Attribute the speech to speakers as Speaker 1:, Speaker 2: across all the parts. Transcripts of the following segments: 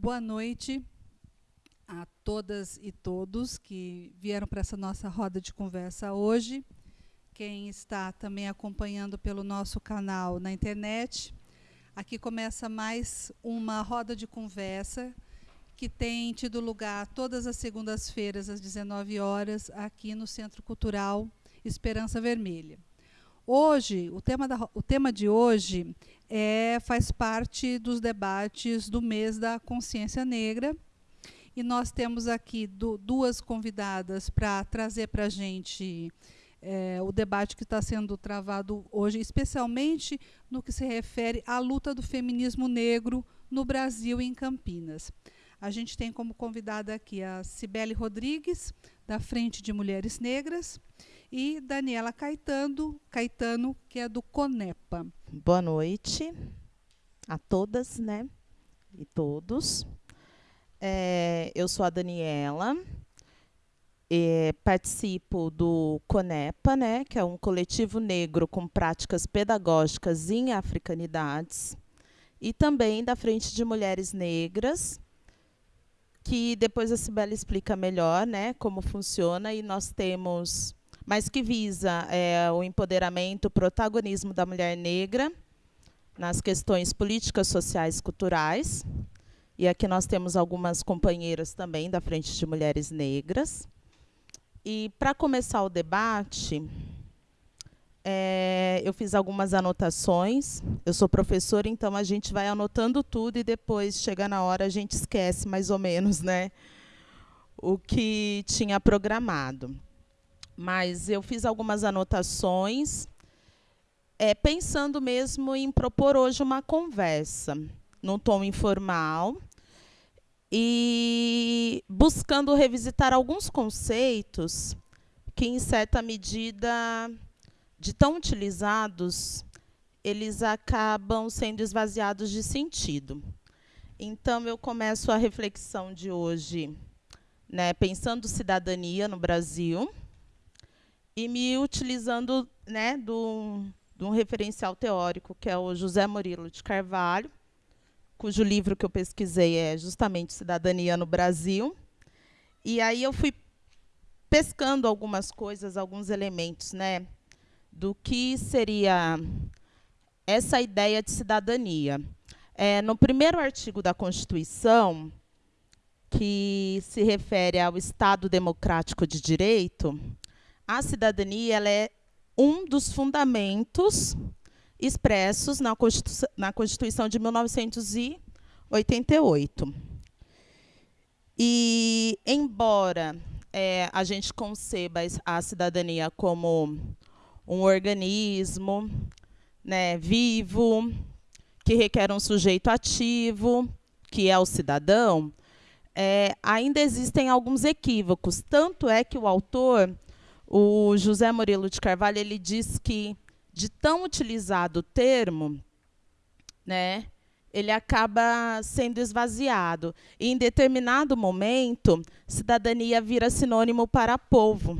Speaker 1: Boa noite a todas e todos que vieram para essa nossa roda de conversa hoje. Quem está também acompanhando pelo nosso canal na internet. Aqui começa mais uma roda de conversa que tem tido lugar todas as segundas-feiras às 19 horas aqui no Centro Cultural Esperança Vermelha. Hoje, o tema, da, o tema de hoje é, faz parte dos debates do mês da consciência negra. E nós temos aqui do, duas convidadas para trazer para a gente é, o debate que está sendo travado hoje, especialmente no que se refere à luta do feminismo negro no Brasil e em Campinas. A gente tem como convidada aqui a Cibele Rodrigues, da Frente de Mulheres Negras, e Daniela Caetano, Caetano, que é do Conepa.
Speaker 2: Boa noite a todas, né? E todos. É, eu sou a Daniela, participo do Conepa, né, que é um coletivo negro com práticas pedagógicas em africanidades, e também da Frente de Mulheres Negras, que depois a Cibele explica melhor né, como funciona, e nós temos mas que visa é, o empoderamento, o protagonismo da mulher negra nas questões políticas, sociais e culturais. E aqui nós temos algumas companheiras também da Frente de Mulheres Negras. E para começar o debate, é, eu fiz algumas anotações. Eu sou professora, então a gente vai anotando tudo e depois, chega na hora, a gente esquece mais ou menos né, o que tinha programado mas eu fiz algumas anotações, é, pensando mesmo em propor hoje uma conversa, num tom informal, e buscando revisitar alguns conceitos que, em certa medida, de tão utilizados, eles acabam sendo esvaziados de sentido. Então, eu começo a reflexão de hoje né, pensando cidadania no Brasil, e me utilizando né, de um referencial teórico, que é o José Murilo de Carvalho, cujo livro que eu pesquisei é justamente Cidadania no Brasil. E aí eu fui pescando algumas coisas, alguns elementos, né, do que seria essa ideia de cidadania. É, no primeiro artigo da Constituição, que se refere ao Estado Democrático de Direito, a cidadania ela é um dos fundamentos expressos na Constituição, na Constituição de 1988. E, embora é, a gente conceba a cidadania como um organismo né, vivo, que requer um sujeito ativo, que é o cidadão, é, ainda existem alguns equívocos. Tanto é que o autor o José Murilo de Carvalho ele diz que, de tão utilizado o termo, né, ele acaba sendo esvaziado. E, em determinado momento, cidadania vira sinônimo para povo.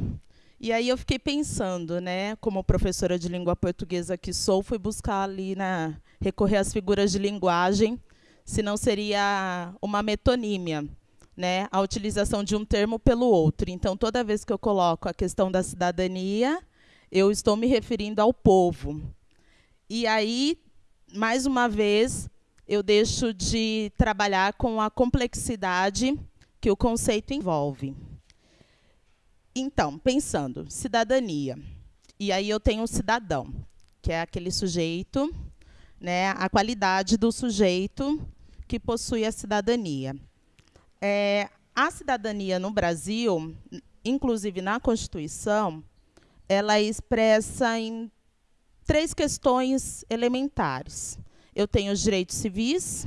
Speaker 2: E aí eu fiquei pensando, né, como professora de língua portuguesa que sou, fui buscar ali na recorrer às figuras de linguagem, se não seria uma metonímia né, a utilização de um termo pelo outro. Então, toda vez que eu coloco a questão da cidadania, eu estou me referindo ao povo. E aí, mais uma vez, eu deixo de trabalhar com a complexidade que o conceito envolve. Então, pensando, cidadania. E aí eu tenho um cidadão, que é aquele sujeito, né, a qualidade do sujeito que possui a cidadania. É, a cidadania no Brasil, inclusive na Constituição, ela expressa em três questões elementares. Eu tenho os direitos civis,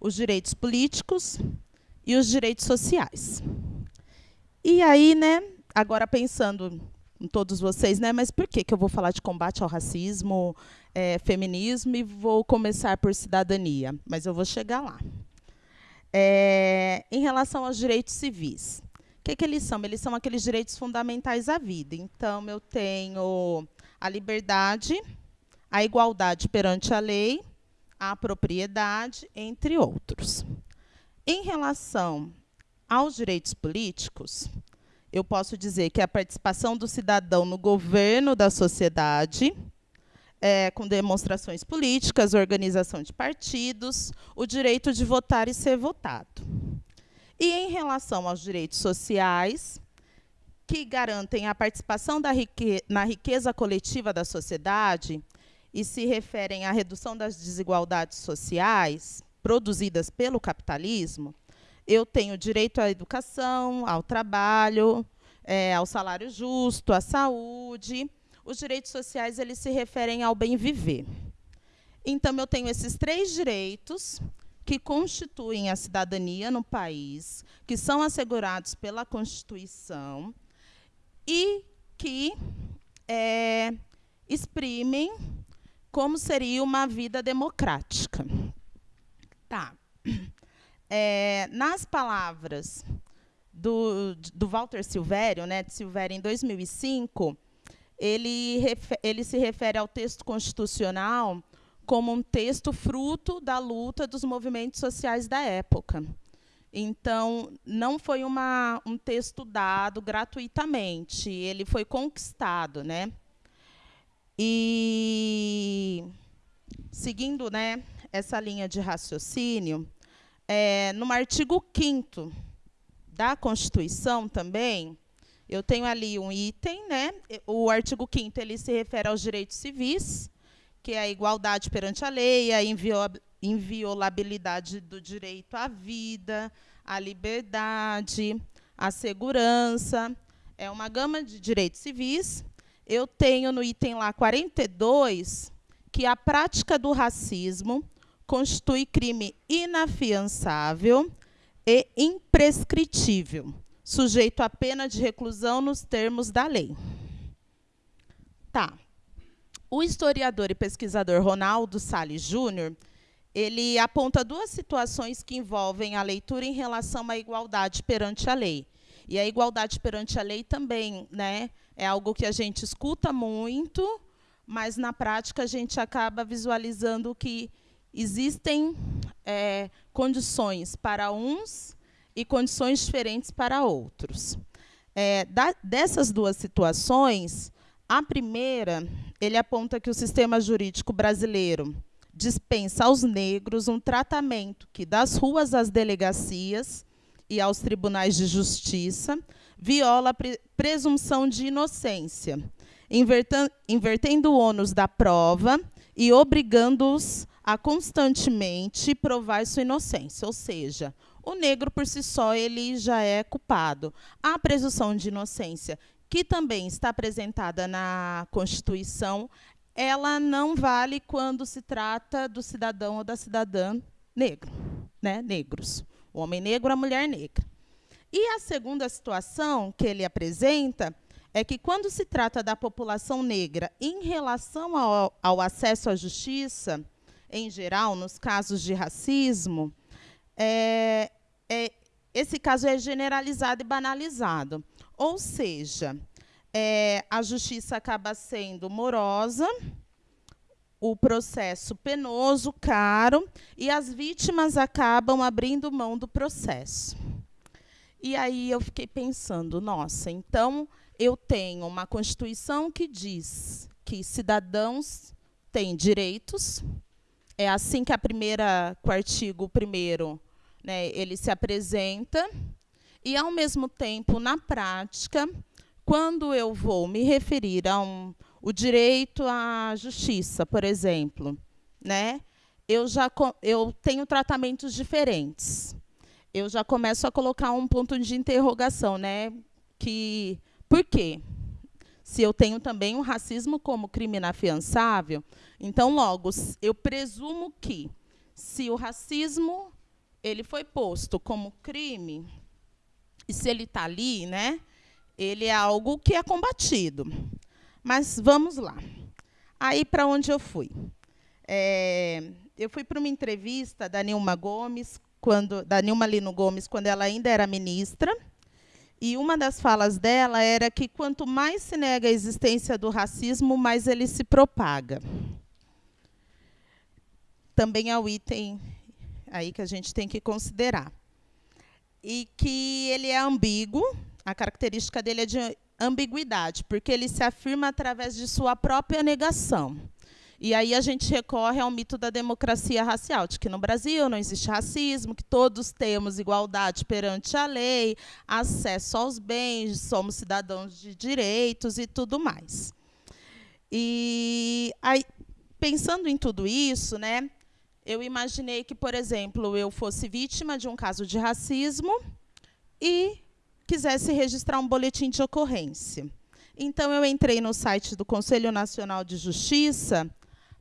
Speaker 2: os direitos políticos e os direitos sociais. E aí, né, agora pensando em todos vocês, né, mas por que, que eu vou falar de combate ao racismo, é, feminismo e vou começar por cidadania? Mas eu vou chegar lá. É, em relação aos direitos civis, o que, que eles são? Eles são aqueles direitos fundamentais à vida. Então, eu tenho a liberdade, a igualdade perante a lei, a propriedade, entre outros. Em relação aos direitos políticos, eu posso dizer que a participação do cidadão no governo da sociedade, é, com demonstrações políticas, organização de partidos, o direito de votar e ser votado. E em relação aos direitos sociais, que garantem a participação rique na riqueza coletiva da sociedade e se referem à redução das desigualdades sociais produzidas pelo capitalismo, eu tenho direito à educação, ao trabalho, é, ao salário justo, à saúde. Os direitos sociais eles se referem ao bem viver. Então, eu tenho esses três direitos que constituem a cidadania no país, que são assegurados pela Constituição e que é, exprimem como seria uma vida democrática. Tá. É, nas palavras do, do Walter Silvério, né, de Silvério, em 2005, ele, ele se refere ao texto constitucional como um texto fruto da luta dos movimentos sociais da época. Então, não foi uma, um texto dado gratuitamente, ele foi conquistado. Né? E, seguindo né, essa linha de raciocínio, é, no artigo 5 da Constituição também, eu tenho ali um item, né? O artigo 5 ele se refere aos direitos civis, que é a igualdade perante a lei, a inviolabilidade do direito à vida, à liberdade, à segurança. É uma gama de direitos civis. Eu tenho no item lá 42 que a prática do racismo constitui crime inafiançável e imprescritível, sujeito à pena de reclusão nos termos da lei. Tá. O historiador e pesquisador Ronaldo Salles Júnior, ele aponta duas situações que envolvem a leitura em relação à igualdade perante a lei. E a igualdade perante a lei também né, é algo que a gente escuta muito, mas, na prática, a gente acaba visualizando que existem é, condições para uns e condições diferentes para outros. É, da, dessas duas situações, a primeira, ele aponta que o sistema jurídico brasileiro dispensa aos negros um tratamento que, das ruas às delegacias e aos tribunais de justiça, viola a pre presunção de inocência, invertendo o ônus da prova e obrigando-os a constantemente provar sua inocência, ou seja, o negro por si só ele já é culpado. A presunção de inocência, que também está apresentada na Constituição, ela não vale quando se trata do cidadão ou da cidadã negro, né? Negros. O homem negro, a mulher negra. E a segunda situação que ele apresenta é que, quando se trata da população negra em relação ao, ao acesso à justiça, em geral, nos casos de racismo, é, é, esse caso é generalizado e banalizado. Ou seja, é, a justiça acaba sendo morosa, o processo penoso, caro, e as vítimas acabam abrindo mão do processo. E aí eu fiquei pensando, nossa, então eu tenho uma Constituição que diz que cidadãos têm direitos, é assim que a primeira, que o artigo primeiro, né, ele se apresenta, e, ao mesmo tempo, na prática, quando eu vou me referir a um, o direito à justiça, por exemplo, né, eu já eu tenho tratamentos diferentes. Eu já começo a colocar um ponto de interrogação, né, que por quê? Se eu tenho também o racismo como crime inafiançável, então, logo, eu presumo que, se o racismo ele foi posto como crime, e se ele está ali, né, ele é algo que é combatido. Mas vamos lá. Aí, para onde eu fui? É, eu fui para uma entrevista da Nilma Gomes, quando, da Nilma Lino Gomes, quando ela ainda era ministra, e uma das falas dela era que quanto mais se nega a existência do racismo, mais ele se propaga também é o item aí que a gente tem que considerar. e que ele é ambíguo, a característica dele é de ambiguidade, porque ele se afirma através de sua própria negação. E aí a gente recorre ao mito da democracia racial, de que no Brasil não existe racismo, que todos temos igualdade perante a lei, acesso aos bens, somos cidadãos de direitos e tudo mais. E aí, pensando em tudo isso, né, eu imaginei que, por exemplo, eu fosse vítima de um caso de racismo e quisesse registrar um boletim de ocorrência. Então, eu entrei no site do Conselho Nacional de Justiça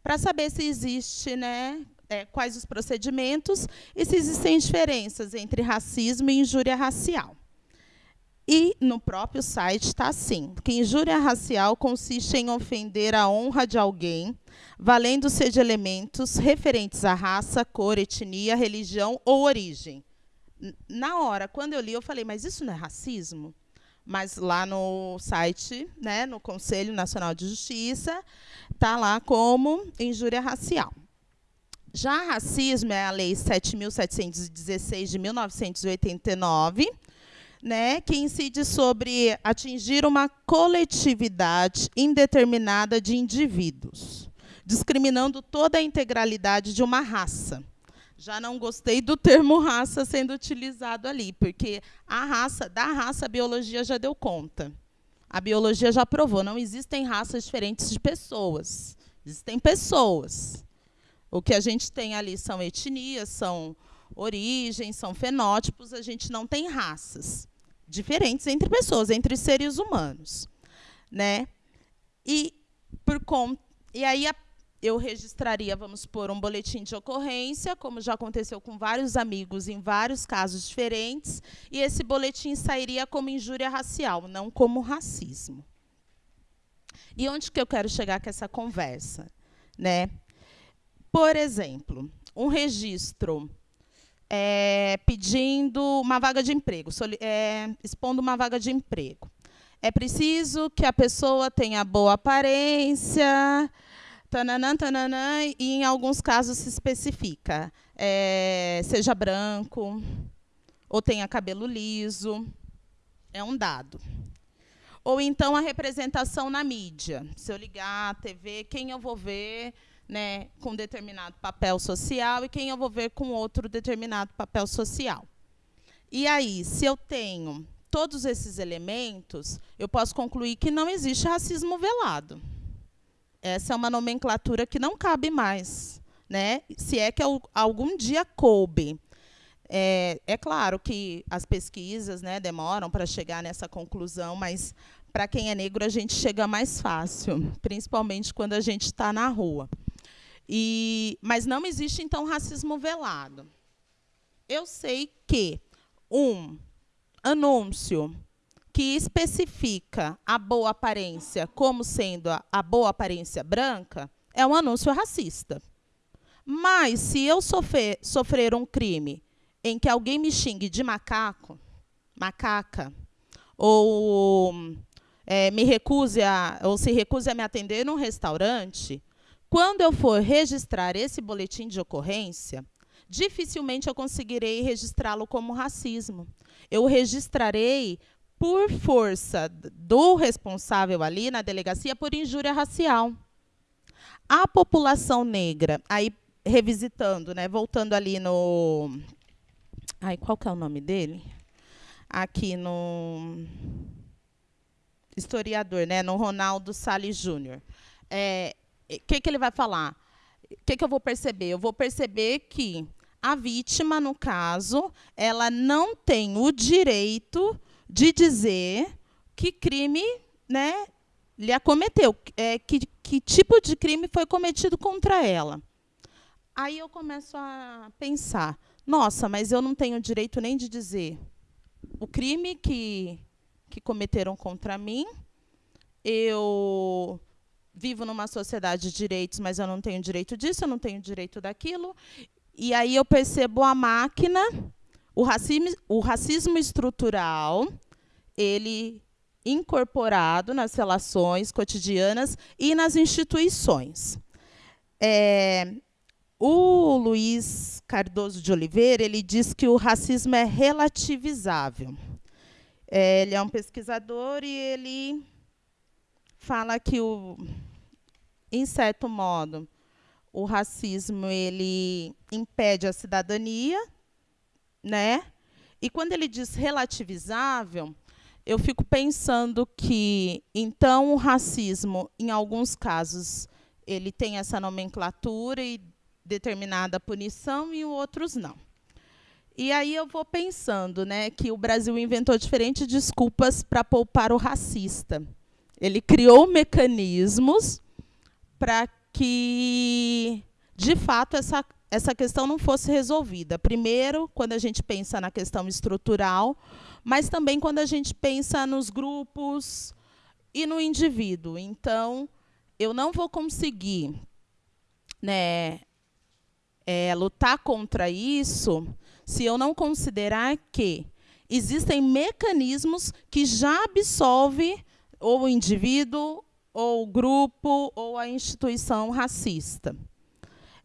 Speaker 2: para saber se existe, né, é, quais os procedimentos e se existem diferenças entre racismo e injúria racial. E no próprio site está assim, que injúria racial consiste em ofender a honra de alguém, valendo-se de elementos referentes à raça, cor, etnia, religião ou origem. Na hora, quando eu li, eu falei, mas isso não é racismo? mas lá no site, né, no Conselho Nacional de Justiça, está lá como injúria racial. Já racismo é a Lei 7.716 de 1989, né, que incide sobre atingir uma coletividade indeterminada de indivíduos, discriminando toda a integralidade de uma raça já não gostei do termo raça sendo utilizado ali, porque a raça, da raça, a biologia já deu conta. A biologia já provou, não existem raças diferentes de pessoas. Existem pessoas. O que a gente tem ali são etnias, são origens, são fenótipos, a gente não tem raças diferentes entre pessoas, entre seres humanos, né? E por conta e aí a eu registraria, vamos supor, um boletim de ocorrência, como já aconteceu com vários amigos em vários casos diferentes, e esse boletim sairia como injúria racial, não como racismo. E onde que eu quero chegar com essa conversa? Né? Por exemplo, um registro é, pedindo uma vaga de emprego, é, expondo uma vaga de emprego. É preciso que a pessoa tenha boa aparência, tananã, tananã, e em alguns casos se especifica, é, seja branco ou tenha cabelo liso, é um dado. Ou então a representação na mídia. Se eu ligar a TV, quem eu vou ver né, com determinado papel social e quem eu vou ver com outro determinado papel social. E aí, se eu tenho todos esses elementos, eu posso concluir que não existe racismo velado. Essa é uma nomenclatura que não cabe mais, né? se é que algum dia coube. É, é claro que as pesquisas né, demoram para chegar nessa conclusão, mas para quem é negro a gente chega mais fácil, principalmente quando a gente está na rua. E, mas não existe, então, racismo velado. Eu sei que um anúncio que especifica a boa aparência como sendo a, a boa aparência branca, é um anúncio racista. Mas, se eu sofrer, sofrer um crime em que alguém me xingue de macaco, macaca, ou é, me recuse a, ou se recuse a me atender num restaurante, quando eu for registrar esse boletim de ocorrência, dificilmente eu conseguirei registrá-lo como racismo. Eu registrarei por força do responsável ali na delegacia por injúria racial. A população negra, aí revisitando, né, voltando ali no Ai, qual que é o nome dele? Aqui no historiador, né, no Ronaldo Salles Júnior. O que, que ele vai falar? O que, que eu vou perceber? Eu vou perceber que a vítima, no caso, ela não tem o direito de dizer que crime né, lhe acometeu, é, que, que tipo de crime foi cometido contra ela. Aí eu começo a pensar, nossa, mas eu não tenho direito nem de dizer o crime que, que cometeram contra mim, eu vivo numa sociedade de direitos, mas eu não tenho direito disso, eu não tenho direito daquilo. E aí eu percebo a máquina o racismo, o racismo estrutural, ele incorporado nas relações cotidianas e nas instituições. É, o Luiz Cardoso de Oliveira ele diz que o racismo é relativizável. É, ele é um pesquisador e ele fala que, o, em certo modo, o racismo ele impede a cidadania, né? E quando ele diz relativizável, eu fico pensando que, então, o racismo, em alguns casos, ele tem essa nomenclatura e determinada punição, e outros não. E aí eu vou pensando né, que o Brasil inventou diferentes desculpas para poupar o racista. Ele criou mecanismos para que, de fato, essa, essa questão não fosse resolvida. Primeiro, quando a gente pensa na questão estrutural, mas também quando a gente pensa nos grupos e no indivíduo. Então, eu não vou conseguir né, é, lutar contra isso se eu não considerar que existem mecanismos que já absolvem ou o indivíduo, ou grupo, ou a instituição racista.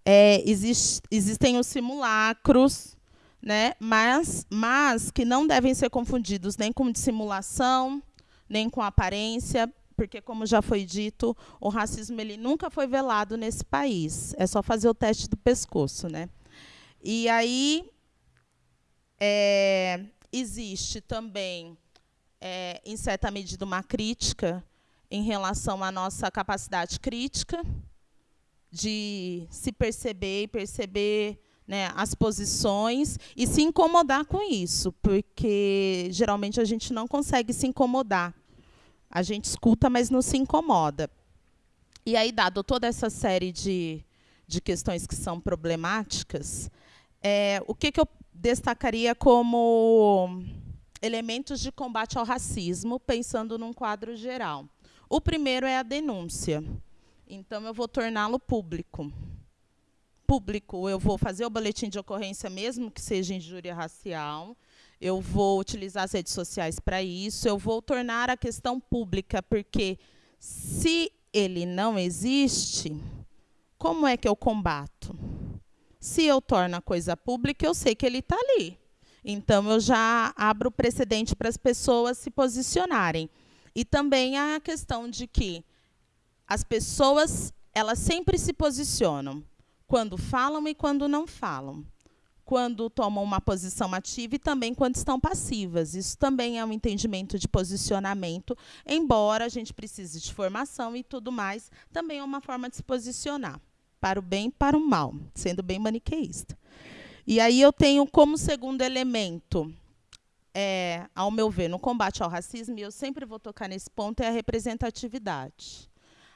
Speaker 2: É, existe, existem os simulacros, né, mas, mas que não devem ser confundidos nem com dissimulação, nem com aparência, porque, como já foi dito, o racismo ele nunca foi velado nesse país. É só fazer o teste do pescoço. Né? E aí, é, existe também, é, em certa medida, uma crítica em relação à nossa capacidade crítica de se perceber e perceber né, as posições e se incomodar com isso, porque geralmente a gente não consegue se incomodar. A gente escuta, mas não se incomoda. E aí, dado toda essa série de, de questões que são problemáticas, é, o que, que eu destacaria como elementos de combate ao racismo, pensando num quadro geral. O primeiro é a denúncia. Então, eu vou torná-lo público. Público, eu vou fazer o boletim de ocorrência, mesmo que seja injúria racial. Eu vou utilizar as redes sociais para isso. Eu vou tornar a questão pública, porque se ele não existe, como é que eu combato? Se eu torno a coisa pública, eu sei que ele está ali. Então, eu já abro precedente para as pessoas se posicionarem. E também a questão de que as pessoas elas sempre se posicionam quando falam e quando não falam. Quando tomam uma posição ativa e também quando estão passivas. Isso também é um entendimento de posicionamento, embora a gente precise de formação e tudo mais, também é uma forma de se posicionar para o bem e para o mal, sendo bem maniqueísta. E aí eu tenho como segundo elemento, é, ao meu ver, no combate ao racismo, e eu sempre vou tocar nesse ponto, é a representatividade.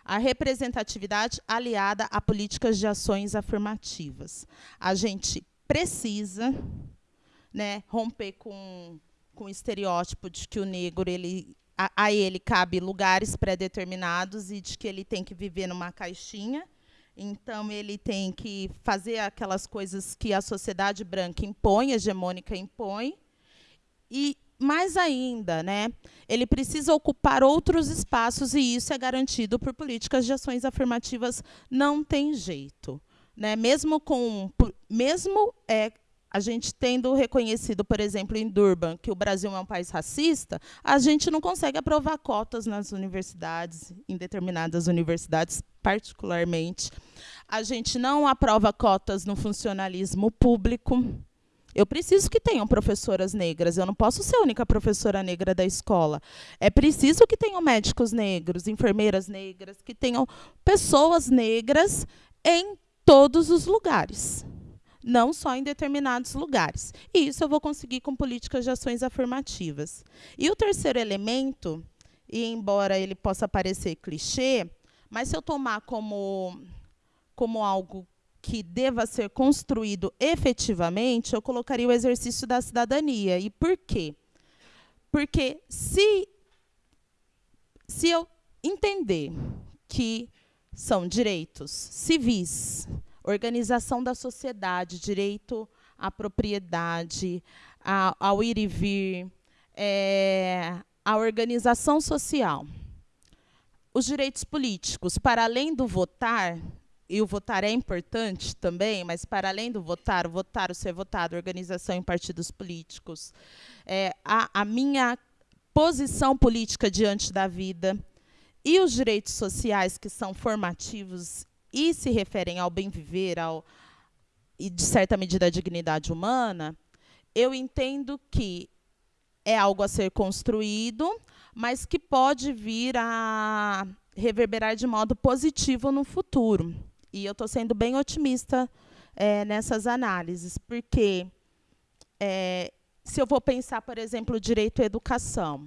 Speaker 2: A representatividade aliada a políticas de ações afirmativas. A gente precisa né, romper com, com o estereótipo de que o negro ele a, a ele cabe lugares pré-determinados e de que ele tem que viver numa caixinha então, ele tem que fazer aquelas coisas que a sociedade branca impõe, hegemônica impõe. E, mais ainda, né, ele precisa ocupar outros espaços, e isso é garantido por políticas de ações afirmativas. Não tem jeito. Né? Mesmo, com, mesmo é, a gente tendo reconhecido, por exemplo, em Durban, que o Brasil é um país racista, a gente não consegue aprovar cotas nas universidades, em determinadas universidades, particularmente. A gente não aprova cotas no funcionalismo público. Eu preciso que tenham professoras negras. Eu não posso ser a única professora negra da escola. É preciso que tenham médicos negros, enfermeiras negras, que tenham pessoas negras em todos os lugares não só em determinados lugares. E isso eu vou conseguir com políticas de ações afirmativas. E o terceiro elemento, e embora ele possa parecer clichê, mas se eu tomar como, como algo que deva ser construído efetivamente, eu colocaria o exercício da cidadania. E por quê? Porque se, se eu entender que são direitos civis, organização da sociedade, direito à propriedade, a, ao ir e vir, é, a organização social. Os direitos políticos, para além do votar, e o votar é importante também, mas para além do votar, o votar, o ser votado, organização em partidos políticos, é, a, a minha posição política diante da vida e os direitos sociais que são formativos e se referem ao bem viver, ao e de certa medida à dignidade humana, eu entendo que é algo a ser construído, mas que pode vir a reverberar de modo positivo no futuro. E eu estou sendo bem otimista é, nessas análises, porque é, se eu vou pensar, por exemplo, o direito à educação,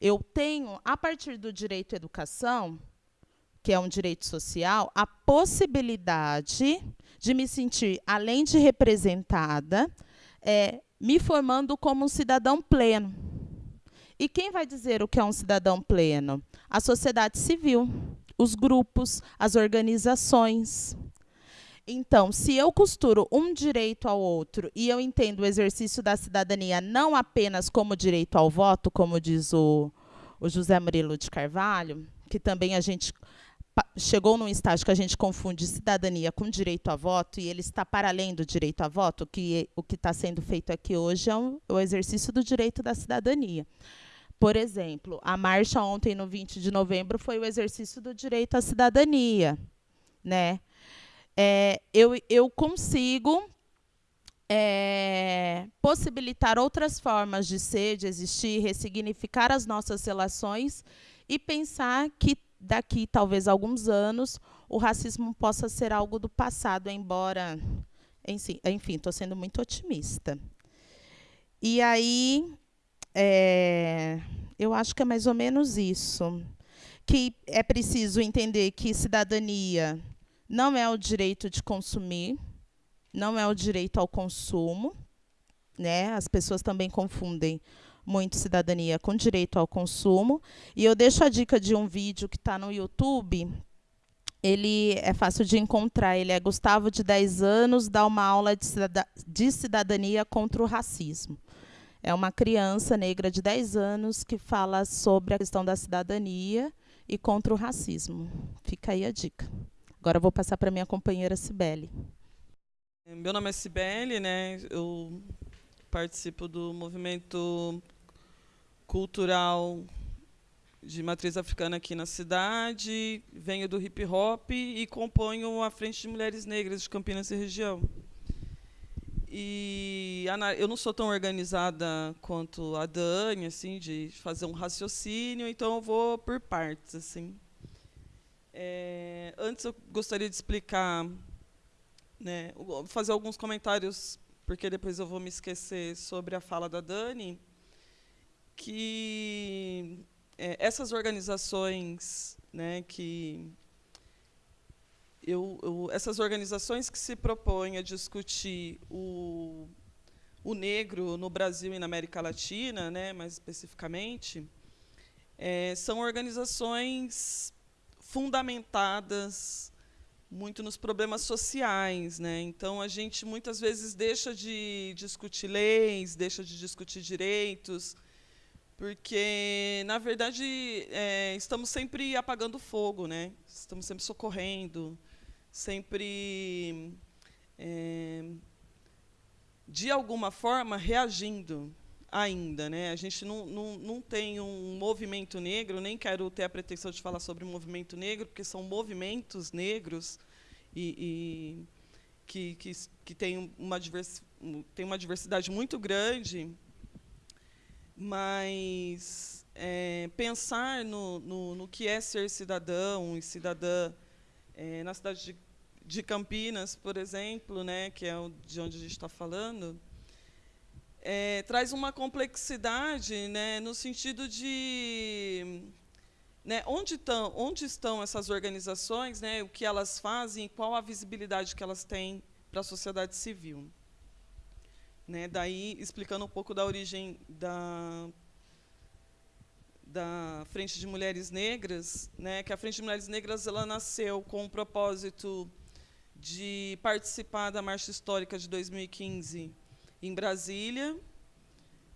Speaker 2: eu tenho, a partir do direito à educação, que é um direito social, a possibilidade de me sentir, além de representada, é, me formando como um cidadão pleno. E quem vai dizer o que é um cidadão pleno? A sociedade civil os grupos, as organizações. Então, se eu costuro um direito ao outro e eu entendo o exercício da cidadania não apenas como direito ao voto, como diz o, o José Murilo de Carvalho, que também a gente chegou num estágio que a gente confunde cidadania com direito a voto e ele está para além do direito a voto, que o que está sendo feito aqui hoje é um, o exercício do direito da cidadania. Por exemplo, a marcha ontem, no 20 de novembro, foi o exercício do direito à cidadania. Né? É, eu, eu consigo é, possibilitar outras formas de ser, de existir, ressignificar as nossas relações e pensar que daqui talvez alguns anos o racismo possa ser algo do passado, embora, enfim, estou sendo muito otimista. E aí é, eu acho que é mais ou menos isso. Que é preciso entender que cidadania não é o direito de consumir, não é o direito ao consumo. Né? As pessoas também confundem muito cidadania com direito ao consumo. E eu deixo a dica de um vídeo que está no YouTube. Ele é fácil de encontrar. Ele é Gustavo, de 10 anos, dá uma aula de cidadania contra o racismo. É uma criança negra de 10 anos que fala sobre a questão da cidadania e contra o racismo. Fica aí a dica. Agora vou passar para minha companheira Cibele.
Speaker 3: Meu nome é Cibele, né? Eu participo do movimento cultural de matriz africana aqui na cidade, venho do hip hop e componho a Frente de Mulheres Negras de Campinas e região. E eu não sou tão organizada quanto a Dani, assim, de fazer um raciocínio, então eu vou por partes, assim. É, antes eu gostaria de explicar, né, fazer alguns comentários, porque depois eu vou me esquecer sobre a fala da Dani, que é, essas organizações, né, que eu, eu, essas organizações que se propõem a discutir o, o negro no Brasil e na América Latina, né, mais especificamente, é, são organizações fundamentadas muito nos problemas sociais, né? Então a gente muitas vezes deixa de discutir leis, deixa de discutir direitos, porque na verdade é, estamos sempre apagando fogo, né? Estamos sempre socorrendo, sempre, é, de alguma forma, reagindo ainda. Né? A gente não, não, não tem um movimento negro, nem quero ter a pretensão de falar sobre movimento negro, porque são movimentos negros e, e que, que, que tem, uma divers, tem uma diversidade muito grande, mas é, pensar no, no, no que é ser cidadão e cidadã é, na cidade de de Campinas, por exemplo, né, que é de onde a gente está falando, é, traz uma complexidade né, no sentido de né, onde, tão, onde estão essas organizações, né, o que elas fazem, qual a visibilidade que elas têm para a sociedade civil. Né, daí, explicando um pouco da origem da, da Frente de Mulheres Negras, né, que a Frente de Mulheres Negras ela nasceu com o propósito de participar da Marcha Histórica de 2015 em Brasília.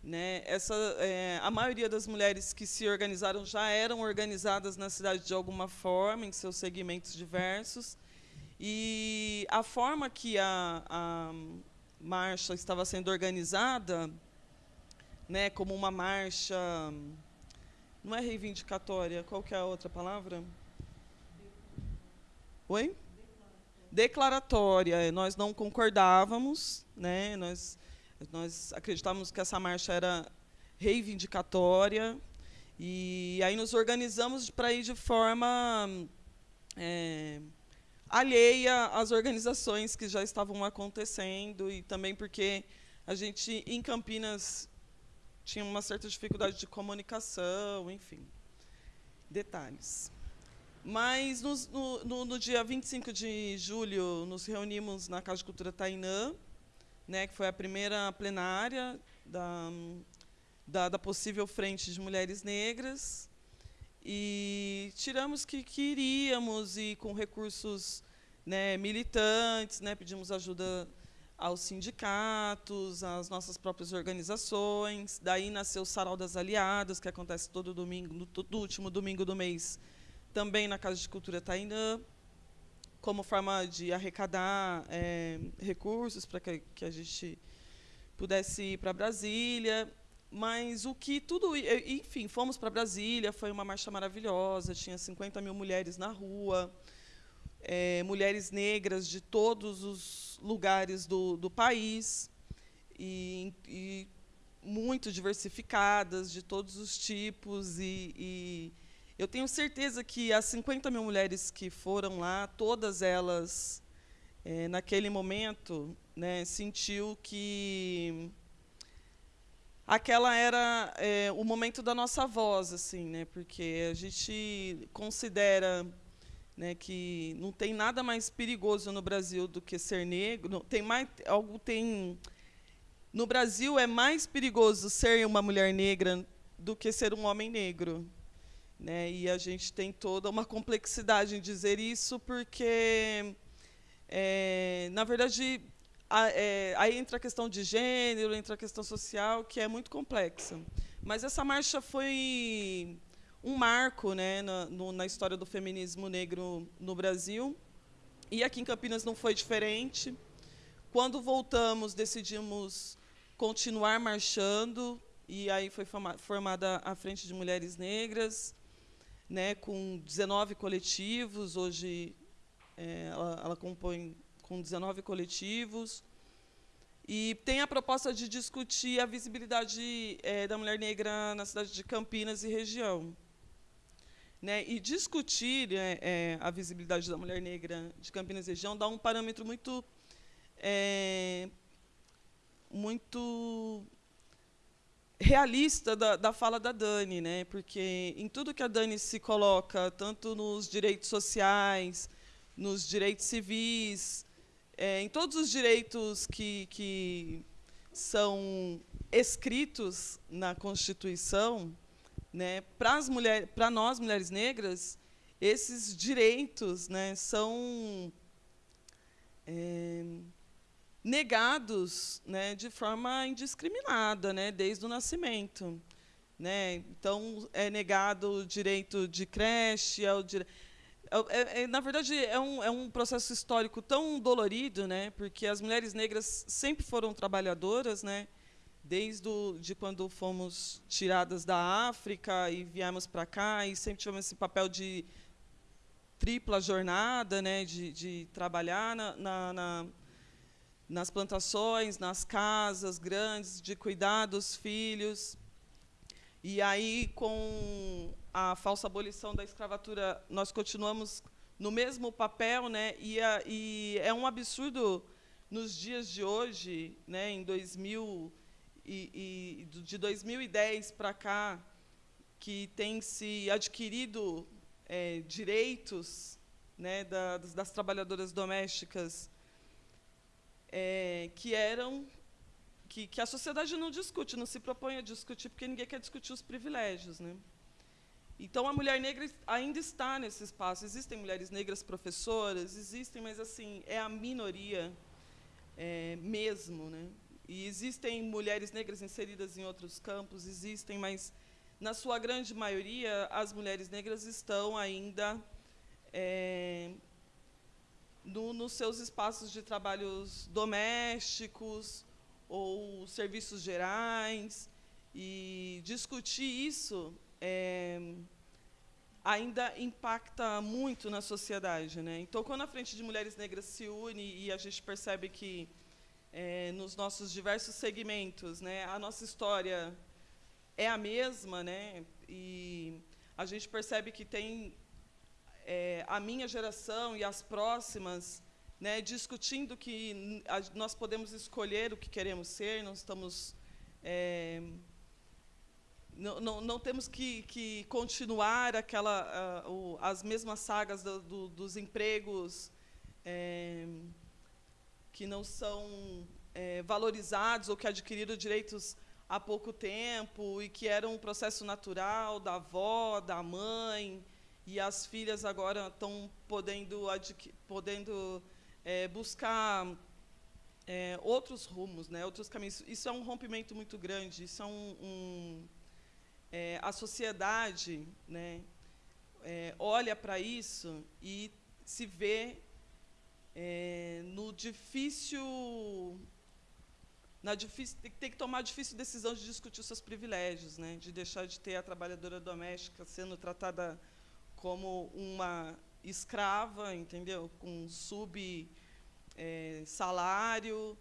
Speaker 3: Né? Essa, é, a maioria das mulheres que se organizaram já eram organizadas na cidade de alguma forma, em seus segmentos diversos. E a forma que a, a marcha estava sendo organizada, né, como uma marcha, não é reivindicatória, qual que é a outra palavra? Oi? Declaratória. Nós não concordávamos, né? Nós nós acreditávamos que essa marcha era reivindicatória e aí nos organizamos para ir de forma é, alheia às organizações que já estavam acontecendo e também porque a gente em Campinas tinha uma certa dificuldade de comunicação, enfim, detalhes. Mas no, no, no, dia 25 de julho nos reunimos na Casa de Cultura Tainã, né, que foi a primeira plenária da, da, da possível frente de mulheres negras, e tiramos que queríamos e com recursos né, militantes, né, pedimos ajuda aos sindicatos, às nossas próprias organizações. Daí nasceu o Sarau das Aliadas, que acontece todo domingo, todo último domingo do mês, também na Casa de Cultura Tainã, como forma de arrecadar é, recursos para que, que a gente pudesse ir para Brasília. Mas o que tudo. Enfim, fomos para Brasília, foi uma marcha maravilhosa, tinha 50 mil mulheres na rua, é, mulheres negras de todos os lugares do, do país, e, e, muito diversificadas, de todos os tipos. E, e, eu tenho certeza que as 50 mil mulheres que foram lá, todas elas, é, naquele momento, né, sentiu que aquela era é, o momento da nossa voz, assim, né? Porque a gente considera né, que não tem nada mais perigoso no Brasil do que ser negro. Tem mais algo tem no Brasil é mais perigoso ser uma mulher negra do que ser um homem negro, né? E a gente tem toda uma complexidade em dizer isso porque é, na verdade é, aí entra a questão de gênero, entra a questão social, que é muito complexa. Mas essa marcha foi um marco né, na, no, na história do feminismo negro no Brasil. E aqui em Campinas não foi diferente. Quando voltamos, decidimos continuar marchando, e aí foi formada a Frente de Mulheres Negras, né, com 19 coletivos. Hoje é, ela, ela compõe com 19 coletivos. E tem a proposta de discutir a visibilidade é, da mulher negra na cidade de Campinas e região. Né? E discutir é, é, a visibilidade da mulher negra de Campinas região dá um parâmetro muito, é, muito realista da, da fala da Dani, né? porque em tudo que a Dani se coloca, tanto nos direitos sociais, nos direitos civis, é, em todos os direitos que, que são escritos na Constituição, né, para nós mulheres negras, esses direitos, né, são é, negados, né, de forma indiscriminada, né, desde o nascimento, né. Então é negado o direito de creche, é o direito é, é, é, na verdade, é um, é um processo histórico tão dolorido, né? porque as mulheres negras sempre foram trabalhadoras, né? Desde o, de quando fomos tiradas da África e viemos para cá, e sempre tivemos esse papel de tripla jornada, né? de, de trabalhar na, na, na nas plantações, nas casas grandes, de cuidar dos filhos. E aí, com a falsa abolição da escravatura, nós continuamos no mesmo papel, né? E, a, e é um absurdo nos dias de hoje, né? Em 2000 e, e de 2010 para cá, que tem se adquirido é, direitos, né? Das, das trabalhadoras domésticas é, que eram que, que a sociedade não discute, não se propõe a discutir, porque ninguém quer discutir os privilégios, né? Então, a mulher negra ainda está nesse espaço. Existem mulheres negras professoras, existem, mas assim é a minoria é, mesmo. Né? E existem mulheres negras inseridas em outros campos, existem, mas, na sua grande maioria, as mulheres negras estão ainda é, no, nos seus espaços de trabalhos domésticos ou serviços gerais. E discutir isso é, ainda impacta muito na sociedade. Né? Então, quando a Frente de Mulheres Negras se une e a gente percebe que, é, nos nossos diversos segmentos, né, a nossa história é a mesma, né, e a gente percebe que tem é, a minha geração e as próximas né, discutindo que nós podemos escolher o que queremos ser, não estamos é, não, não, não, temos que, que continuar aquela, o, as mesmas sagas do, do, dos empregos é, que não são é, valorizados ou que adquiriram direitos há pouco tempo e que era um processo natural da avó, da mãe, e as filhas agora estão podendo, podendo é, buscar é, outros rumos, né, outros caminhos. Isso é um rompimento muito grande, isso é um, um é, a sociedade né, é, olha para isso e se vê é, no difícil na difícil, tem que tomar a difícil decisão de discutir os seus privilégios, né? de deixar de ter a trabalhadora doméstica sendo tratada como uma escrava, entendeu? com sub é, salário,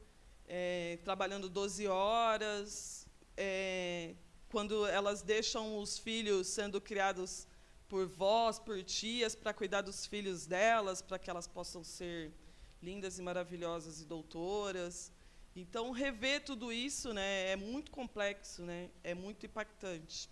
Speaker 3: é, trabalhando 12 horas, é, quando elas deixam os filhos sendo criados por vós, por tias, para cuidar dos filhos delas, para que elas possam ser lindas e maravilhosas e doutoras. Então, rever tudo isso né, é muito complexo, né, é muito impactante.